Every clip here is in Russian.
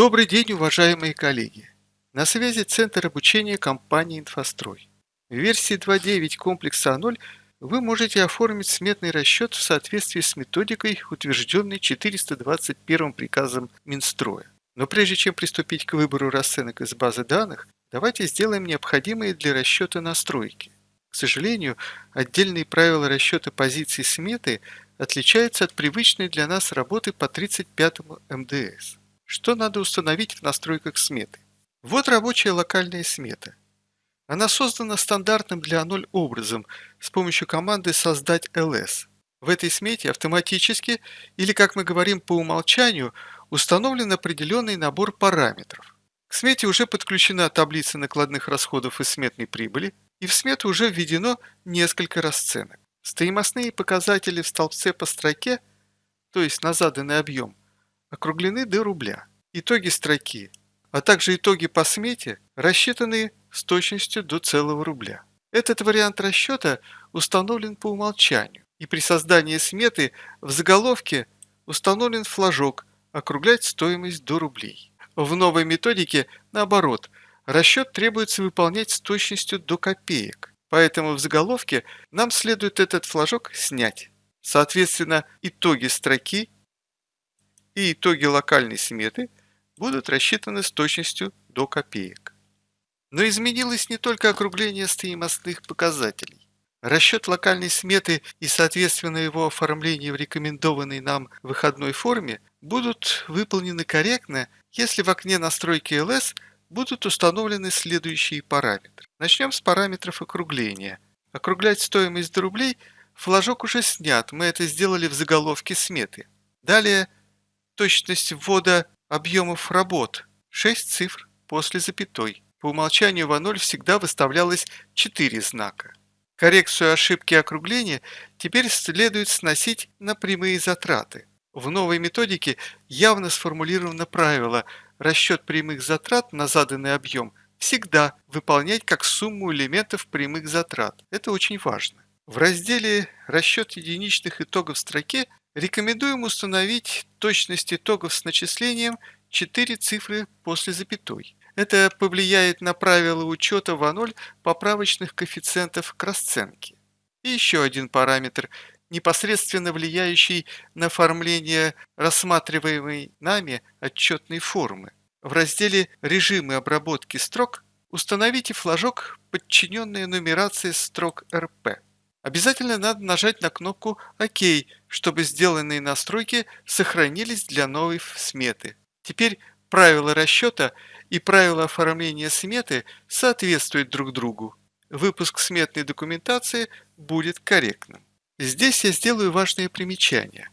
Добрый день, уважаемые коллеги! На связи Центр обучения компании «Инфострой». В версии 2.9 комплекса А0 вы можете оформить сметный расчет в соответствии с методикой, утвержденной 421 приказом Минстроя. Но прежде чем приступить к выбору расценок из базы данных, давайте сделаем необходимые для расчета настройки. К сожалению, отдельные правила расчета позиций сметы отличаются от привычной для нас работы по 35 МДС. Что надо установить в настройках сметы? Вот рабочая локальная смета. Она создана стандартным для А0 образом с помощью команды «Создать ls». В этой смете автоматически, или как мы говорим по умолчанию, установлен определенный набор параметров. К смете уже подключена таблица накладных расходов и сметной прибыли, и в смету уже введено несколько расценок. Стоимостные показатели в столбце по строке, то есть на заданный объем, округлены до рубля. Итоги строки, а также итоги по смете рассчитаны с точностью до целого рубля. Этот вариант расчета установлен по умолчанию, и при создании сметы в заголовке установлен флажок «Округлять стоимость до рублей». В новой методике, наоборот, расчет требуется выполнять с точностью до копеек, поэтому в заголовке нам следует этот флажок снять. Соответственно, итоги строки и итоги локальной сметы будут рассчитаны с точностью до копеек. Но изменилось не только округление стоимостных показателей. Расчет локальной сметы и, соответственно, его оформление в рекомендованной нам выходной форме будут выполнены корректно, если в окне настройки LS будут установлены следующие параметры. Начнем с параметров округления. Округлять стоимость до рублей флажок уже снят, мы это сделали в заголовке сметы. Далее – Точность ввода объемов работ – 6 цифр после запятой. По умолчанию в А0 всегда выставлялось 4 знака. Коррекцию ошибки округления теперь следует сносить на прямые затраты. В новой методике явно сформулировано правило расчет прямых затрат на заданный объем всегда выполнять как сумму элементов прямых затрат. Это очень важно. В разделе «Расчет единичных итогов в строке» Рекомендуем установить точность итогов с начислением 4 цифры после запятой. Это повлияет на правила учета в А0 поправочных коэффициентов к расценке. И еще один параметр, непосредственно влияющий на оформление рассматриваемой нами отчетной формы. В разделе «Режимы обработки строк» установите флажок «Подчиненная нумерация строк РП». Обязательно надо нажать на кнопку «Ок», чтобы сделанные настройки сохранились для новой сметы. Теперь правила расчета и правила оформления сметы соответствуют друг другу. Выпуск сметной документации будет корректным. Здесь я сделаю важные примечания.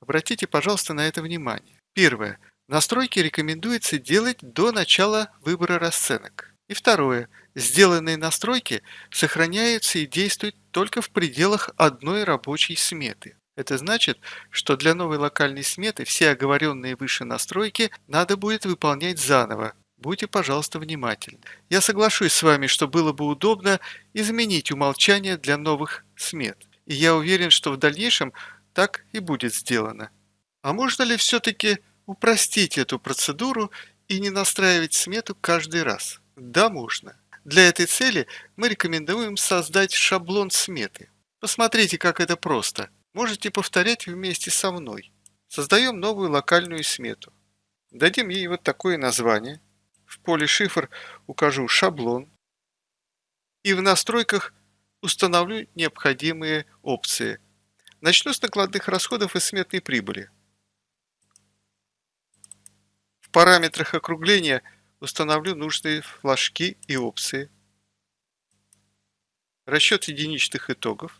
Обратите, пожалуйста, на это внимание. Первое. Настройки рекомендуется делать до начала выбора расценок. И второе. Сделанные настройки сохраняются и действуют только в пределах одной рабочей сметы. Это значит, что для новой локальной сметы все оговоренные выше настройки надо будет выполнять заново. Будьте, пожалуйста, внимательны. Я соглашусь с вами, что было бы удобно изменить умолчание для новых смет. И я уверен, что в дальнейшем так и будет сделано. А можно ли все-таки упростить эту процедуру и не настраивать смету каждый раз? Да, можно. Для этой цели мы рекомендуем создать шаблон сметы. Посмотрите, как это просто. Можете повторять вместе со мной. Создаем новую локальную смету. Дадим ей вот такое название. В поле шифр укажу шаблон. И в настройках установлю необходимые опции. Начну с накладных расходов и сметной прибыли. В параметрах округления – Установлю нужные флажки и опции. Расчет единичных итогов.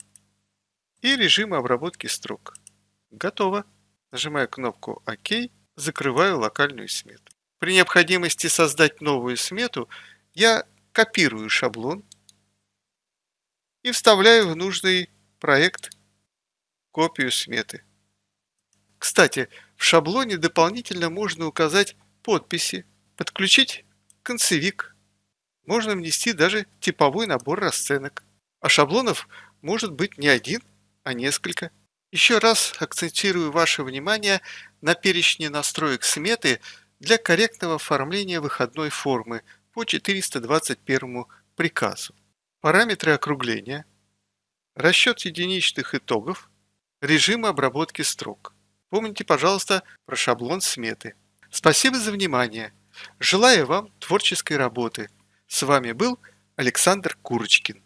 И режимы обработки строк. Готово. Нажимаю кнопку ОК, закрываю локальную смету. При необходимости создать новую смету я копирую шаблон и вставляю в нужный проект копию сметы. Кстати, в шаблоне дополнительно можно указать подписи Подключить концевик. Можно внести даже типовой набор расценок. А шаблонов может быть не один, а несколько. Еще раз акцентирую ваше внимание на перечне настроек сметы для корректного оформления выходной формы по 421 приказу. Параметры округления, расчет единичных итогов, режим обработки строк. Помните, пожалуйста, про шаблон сметы. Спасибо за внимание. Желаю вам творческой работы. С вами был Александр Курочкин.